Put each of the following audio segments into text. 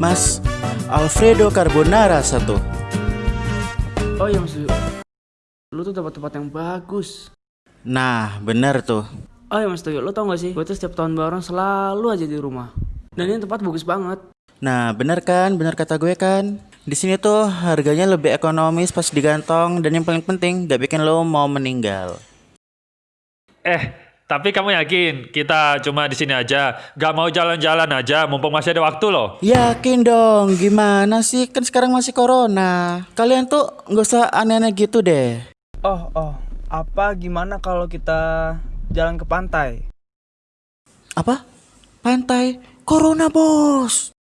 Mas, Alfredo Carbonara satu. Oh iya Mas. Lu tuh dapat tempat yang bagus. Nah, bener tuh. Oh iya Mas Tuyo, lu tau gak sih? Gue tuh setiap tahun baru selalu aja di rumah. Dan ini tempat bagus banget. Nah, bener kan? Bener kata gue kan? Di sini tuh harganya lebih ekonomis pas digantong dan yang paling penting gak bikin lo mau meninggal. Eh, tapi kamu yakin kita cuma di sini aja, gak mau jalan-jalan aja, mumpung masih ada waktu loh. Yakin dong, gimana sih? Kan sekarang masih corona. Kalian tuh nggak usah aneh-aneh gitu deh. Oh, oh. Apa gimana kalau kita jalan ke pantai? Apa? Pantai? Corona bos.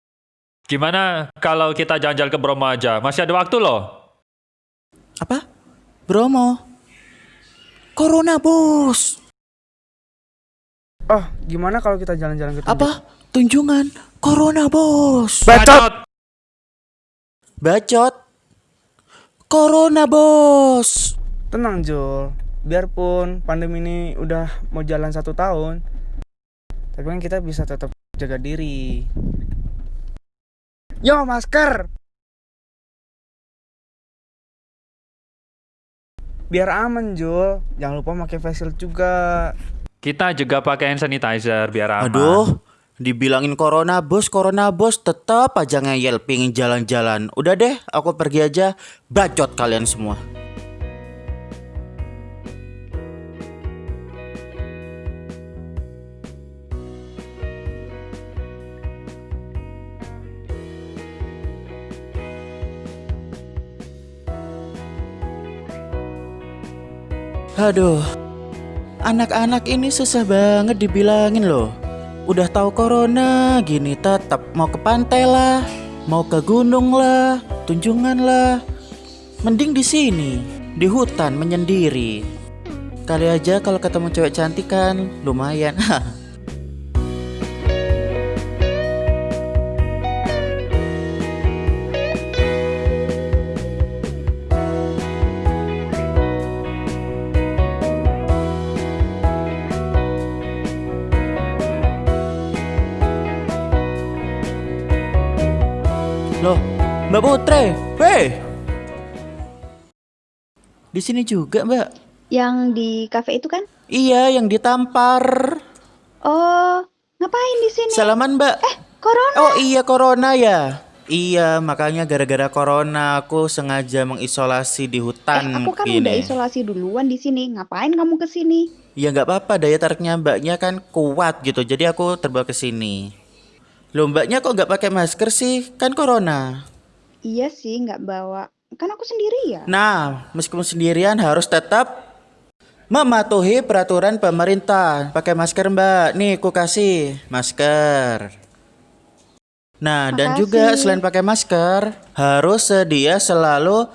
Gimana kalau kita jalan-jalan ke Bromo aja, masih ada waktu loh. Apa? Bromo? Corona bos. Oh, gimana kalau kita jalan-jalan ke? Apa? Tunjungan Corona bos. Bacot! Bacot. Corona bos. Tenang, Jul. Biarpun pandemi ini udah mau jalan satu tahun, tapi kan kita bisa tetap jaga diri. Yo, masker! Biar aman, Jul. Jangan lupa pakai face shield juga. Kita juga pakai hand sanitizer biar aman. Aduh, dibilangin corona bos, corona bos, tetap aja ngeyel pingin jalan-jalan. Udah deh, aku pergi aja. Bacot kalian semua. Aduh, Anak-anak ini susah banget dibilangin loh. Udah tahu corona gini tetap mau ke pantai lah, mau ke gunung lah, tunjungan lah. Mending di sini, di hutan menyendiri. Kali aja kalau ketemu cewek cantik kan lumayan. Loh, Mbak Putre, hei. Di sini juga, Mbak. Yang di kafe itu kan? Iya, yang ditampar. Oh, ngapain di sini? Salaman, Mbak. Eh, corona. Oh iya, corona ya. Iya, makanya gara-gara corona aku sengaja mengisolasi di eh, hutan aku kan gini. udah isolasi duluan di sini. Ngapain kamu ke sini? Ya nggak apa-apa, daya tariknya mbaknya kan kuat gitu. Jadi aku terbawa ke sini. Loh, mbaknya kok nggak pakai masker sih? Kan corona. Iya sih, nggak bawa. Kan aku sendiri ya. Nah, meskipun sendirian harus tetap mematuhi peraturan pemerintah. Pakai masker, Mbak. Nih, ku kasih masker. Nah, dan juga Makasih. selain pakai masker, harus sedia selalu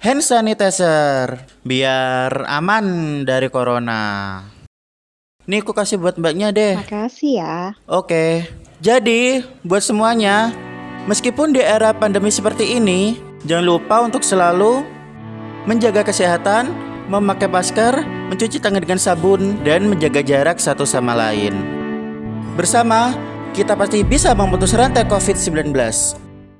hand sanitizer biar aman dari corona. Nih, ku kasih buat mbaknya deh. Makasih ya. Oke, jadi buat semuanya, meskipun di era pandemi seperti ini, jangan lupa untuk selalu menjaga kesehatan, memakai masker, mencuci tangan dengan sabun, dan menjaga jarak satu sama lain. Bersama, kita pasti bisa memutus rantai COVID-19.